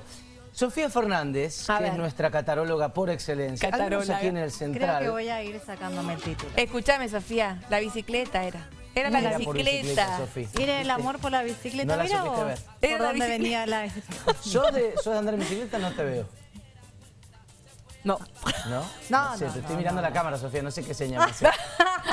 supuesto. Sofía Fernández, A que ver. es nuestra cataróloga por excelencia. Cataróloga. Aquí en el Creo central. que voy a ir sacándome el título. Escúchame, Sofía, la bicicleta era. Era la Mira por bicicleta. Sofía. Mire el amor por la bicicleta. No la Mira vos ver. por Era la dónde bicicleta. venía la bicicleta. ¿Sos de, sos de andar en bicicleta? No te veo. No. ¿No? No, sé, no, te estoy no, mirando no. la cámara, Sofía. No sé qué señal me hace.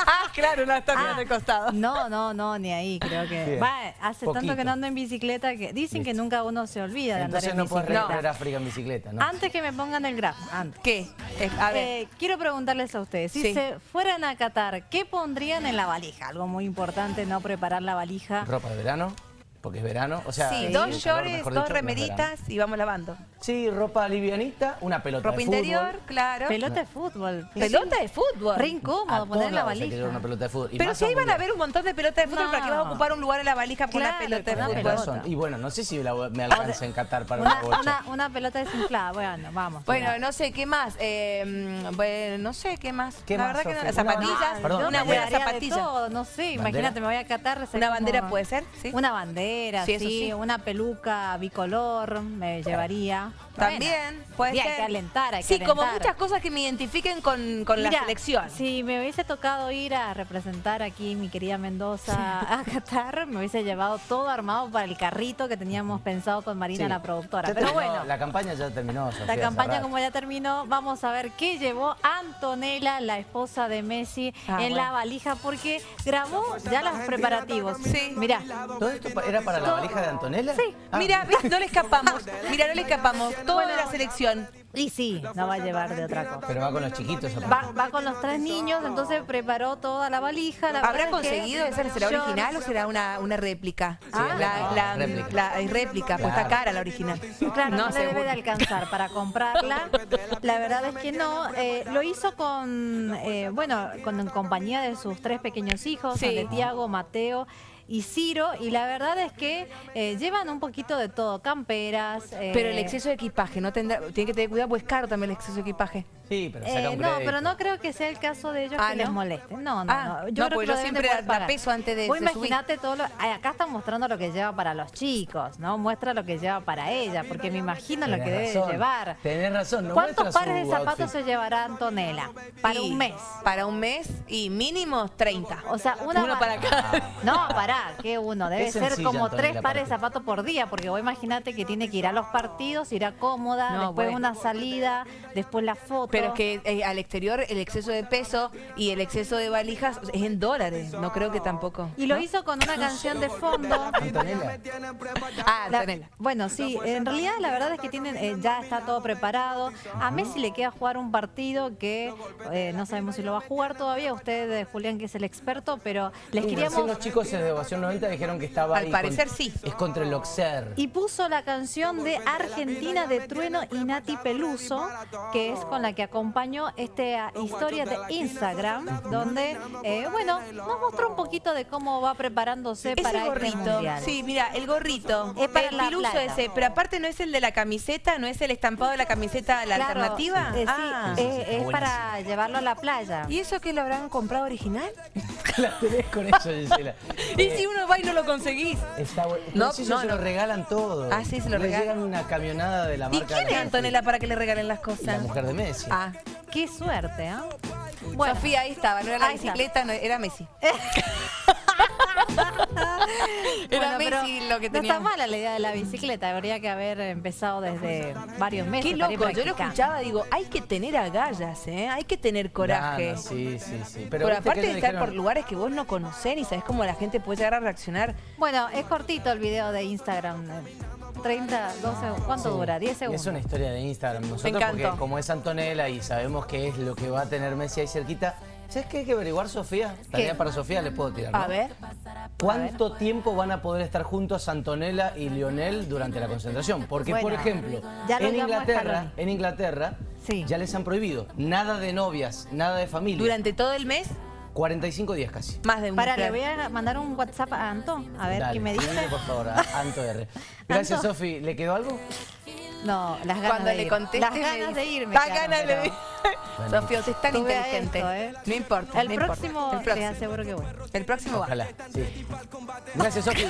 Ah, claro, no está mirando Ah, costado. No, no, no, ni ahí, creo que. Bien. Va, hace tanto que no ando en bicicleta que dicen que nunca uno se olvida de andar Entonces en no puedes bicicleta. recorrer África en bicicleta, ¿no? Antes que me pongan el grafo, antes. ¿Qué? Eh, a ver. Eh, quiero preguntarles a ustedes, si Sí. se fueran a Qatar, ¿qué pondrían en la valija? Algo muy importante, no preparar la valija. Ropa de verano, porque es verano. O sea, sí, el dos shorts, dos verano. y vamos lavando. Sí, ropa livianita, una pelota Ropa de fútbol. interior, claro. Pelota de fútbol. Pelota de fútbol. Re incómodo poner en la valija. llevar una pelota de fútbol. Y Pero si ahí van a ver un montón de pelotas de fútbol, No. ¿para qué vas a ocupar un lugar en la valija con una Claro, pelota de una fútbol? Razón. Y bueno, no sé si la- me alcanza en Qatar para Una, una bocha. una, una pelota desinflada, bueno, vamos. Bueno, no sé, ¿qué más? Eh, mm, bueno, no sé, ¿qué más? ¿Qué la más, verdad que no. Una Zapatillas, una buena zapatilla. no sé, imagínate, me voy a Qatar. Una bandera puede ser, ¿sí? Una bandera, Sí, sí, una peluca bicolor me llevaría. También, puede ser. hay que alentar, hay que Sí, como muchas cosas que me identifiquen con, con la selección. Si me hubiese tocado ir a representar aquí mi querida Mendoza a Qatar, me hubiese llevado todo armado para el carrito que teníamos pensado con Marina, Sí. la productora. Ya Pero terminó, bueno, La campaña ya terminó, Sofía, la campaña como ya terminó, vamos a ver qué llevó Antonella, la esposa de Messi, Ah, en bueno. la valija, porque grabó ya los preparativos. Sí. Mirá, ¿Todo esto pa- era para la valija de Antonella? Sí. Ah, Mira, ¿ves? no le escapamos. Mira, no le escapamos. Todo de la selección. y sí, no va a llevar de otra cosa. Pero va con los chiquitos. Va, va con los tres niños, entonces preparó toda la valija. La ¿Habrá verdad es que conseguido esa será yo- original o será una, una réplica? Ah. la, la, réplica. la- es réplica, pues está Claro. cara la original. Claro, no, seguro. debe de alcanzar para comprarla. La verdad es que no. Eh, lo hizo con, eh, bueno, con en compañía de sus tres pequeños hijos, Sí. de Tiago, Mateo y Ciro. Y la verdad es que eh, llevan un poquito de todo, camperas. eh, Pero el exceso de equipaje, no tendrá, tiene que tener cuidado, pues es caro también el exceso de equipaje. Sí, pero eh, saca un no, pero no creo que sea el caso de ellos Ah, que les ¿no? moleste. No, no, Ah, no. no, Yo creo porque que yo siempre pagar. peso antes de- Vos subir. imaginate todo lo... Acá está mostrando lo que lleva para los chicos, ¿no? Muestra lo que lleva para ella, porque me imagino lo que debe llevar. Tenés razón. No ¿Cuántos pares de zapatos outfit. se llevará Antonella? Para Y un mes. Para un mes y mínimo 30. O sea, una Uno para cada. No, pará, que uno. Debe ser sencilla, como Antonella, tres pares de zapatos por día, porque vos imagínate que tiene que ir a los partidos, irá cómoda, No, después bueno. una salida, después la foto. Pero es que eh, al exterior el exceso de peso y el exceso de valijas es en dólares. No creo que tampoco. Y lo ¿no? hizo con una canción de fondo. Antonella. Ah, La- Antonella. bueno, sí, en realidad la verdad es que tienen eh, ya está todo preparado. A Messi le queda jugar un partido que eh, no sabemos si lo va a jugar todavía. Usted, Julián, que es el experto, pero les Sí, queríamos... los chicos de Ovación 90 dijeron que estaba Al ahí parecer con- sí. Es contra el Oxer. Y puso la canción de Argentina de Trueno y Nati Peluso, que es con la que acompañó esta historia de Instagram, donde, eh, bueno, nos mostró un poquito de cómo va preparándose para este gorrito, mundial. sí, mira, el gorrito, Es para el la piluso playa. ese, pero aparte no es el de la camiseta, no es el estampado de la camiseta, la Claro, alternativa. eh, sí, ah. eh, es para llevarlo a la playa. ¿Y eso que lo habrán comprado original? la tenés con eso, Gisela. ¿Y Eh, si uno va y no lo conseguís? Está bueno. No, No, si no, se lo regalan todo. Ah, sí, se lo Le regalan. llegan una camionada de la ¿Y marca quién es. Antonella para que le regalen las La cosas? mujer de Messi. Ah, Qué suerte, ¿ah? Sofía, ahí estaba, no era la ahí bicicleta, no, era Messi. Era Bueno, Messi lo que No está mala la idea de la bicicleta, habría que haber empezado desde varios meses. Qué loco, yo lo escuchaba, digo, hay que tener agallas, ¿eh? Hay que tener coraje. Ganas, sí, sí, sí. Pero aparte que de estar dijeron- por lugares que vos no conocés y sabés cómo la gente puede llegar a reaccionar. Bueno, es cortito el video de Instagram. eh, 30, 12, ¿cuánto Sí. dura? 10 Y segundos. Es una historia de Instagram. Nosotros, porque como es Antonella y sabemos qué es lo que va a tener Messi ahí cerquita, ¿sabes qué hay que averiguar, Sofía? Tarea para Sofía le puedo tirar. ¿no? A ver. ¿Cuánto tiempo van a poder estar juntos Antonella y Lionel durante la concentración? Porque, por ejemplo, en Inglaterra, en Inglaterra Sí. ya les han prohibido nada de novias, nada de familia. Durante todo el mes, 45 días casi. más de un Para, claro. le voy a mandar un WhatsApp a Anto, a ver Dale, qué me dice. por favor, a Anto R. Gracias. Sofi. ¿Le quedó algo? No, las ganas Cuando de le ir. conteste, Las ganas de ir me "Da quedaron, ganas de pero- ir". Sofía, usted es tan Tuve inteligente. esto, ¿eh? No importa. El no importa. próximo, El les próximo. aseguro que voy. El próximo va. Ojalá, sí. Gracias, Sofi.